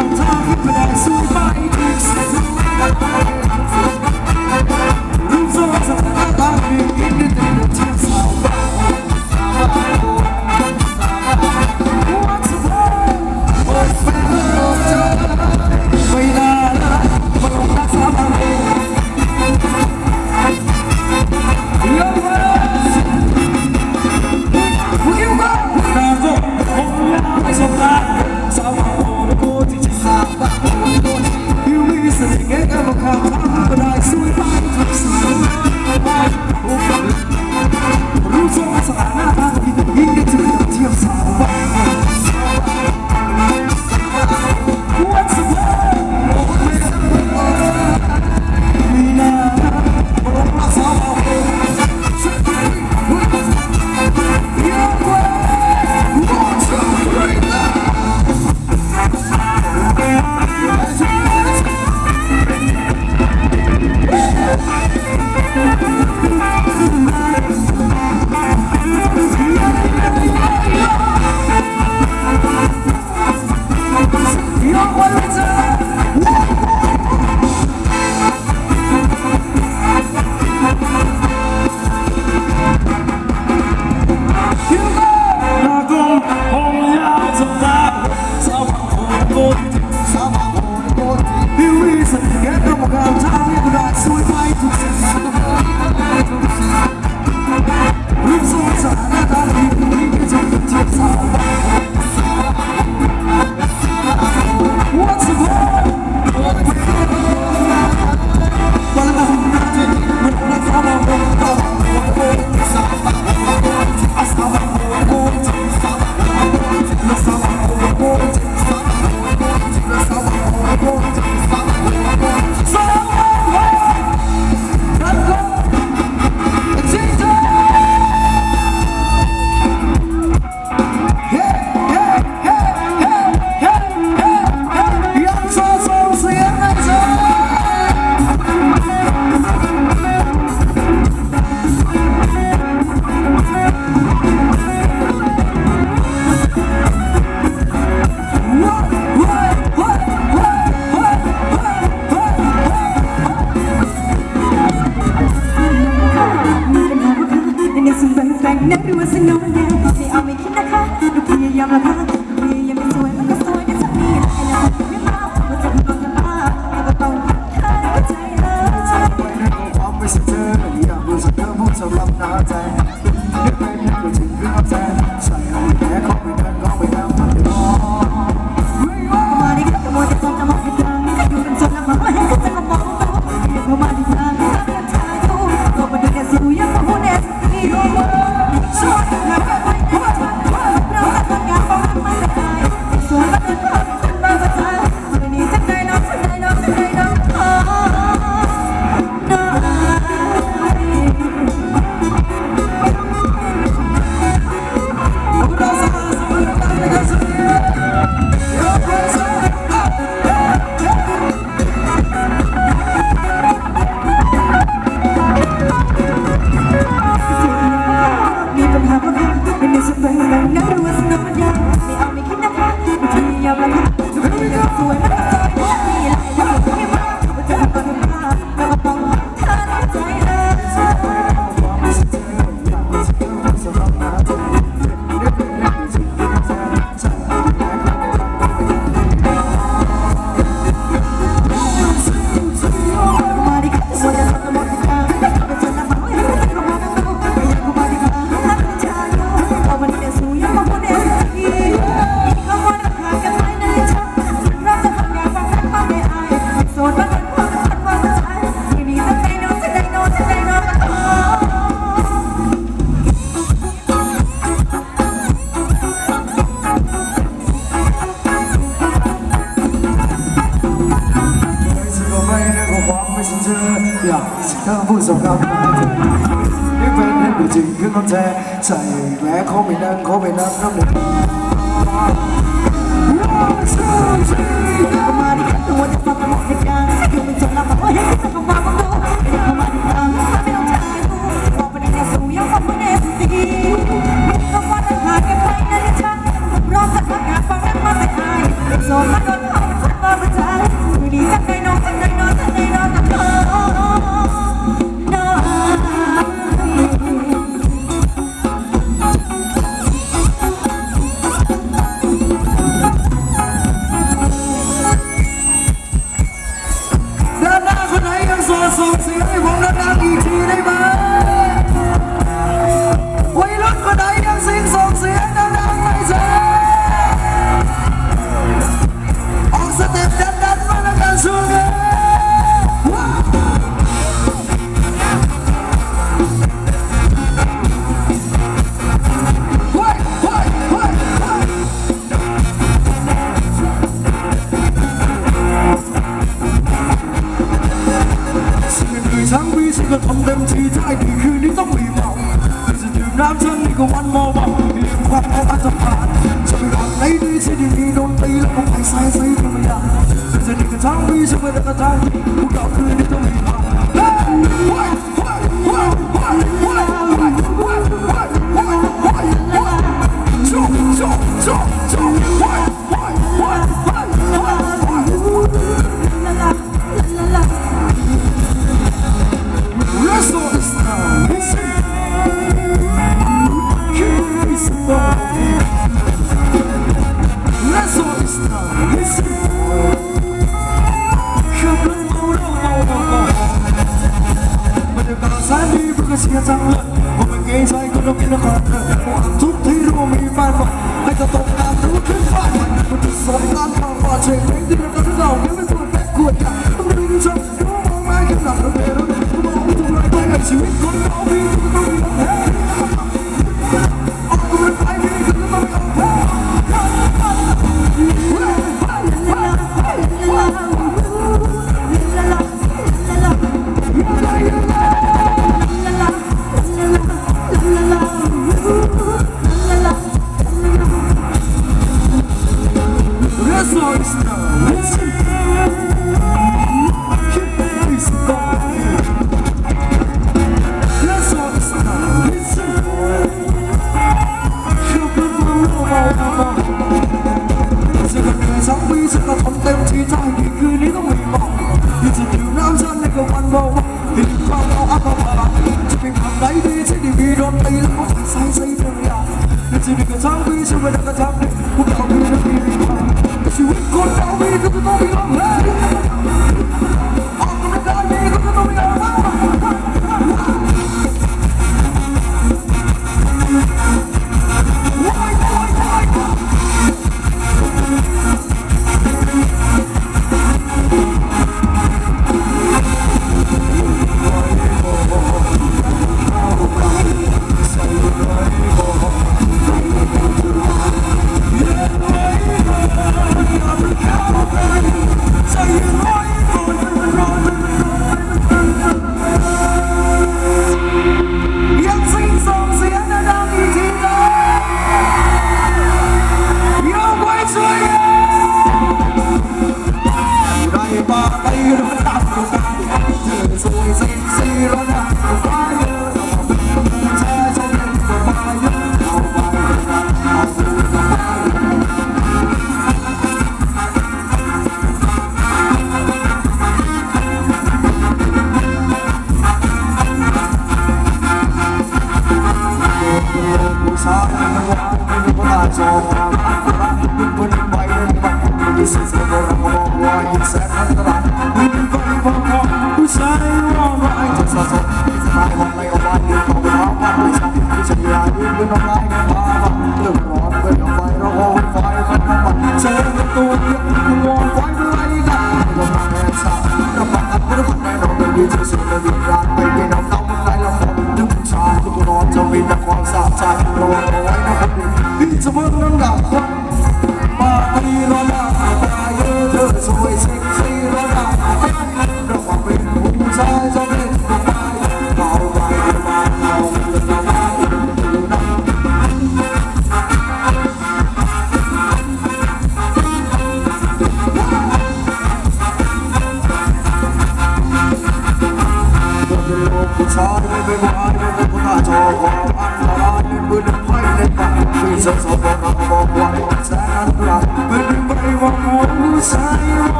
I'm talking for that super khá vui giàu cao những ven hết biểu trình cứ non xe chạy lẽ khó mình đang khó mình đang không được se prender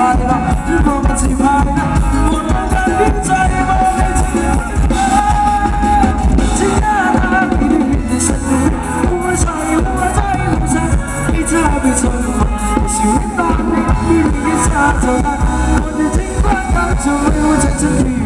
不怕不怕，只怕不气派。我站在天际望着远方，只看到你的身影。无论下雨，无论在路上，一直爱被宠坏。你是我的女人，嫁给我，我的情话当作礼物，层层递。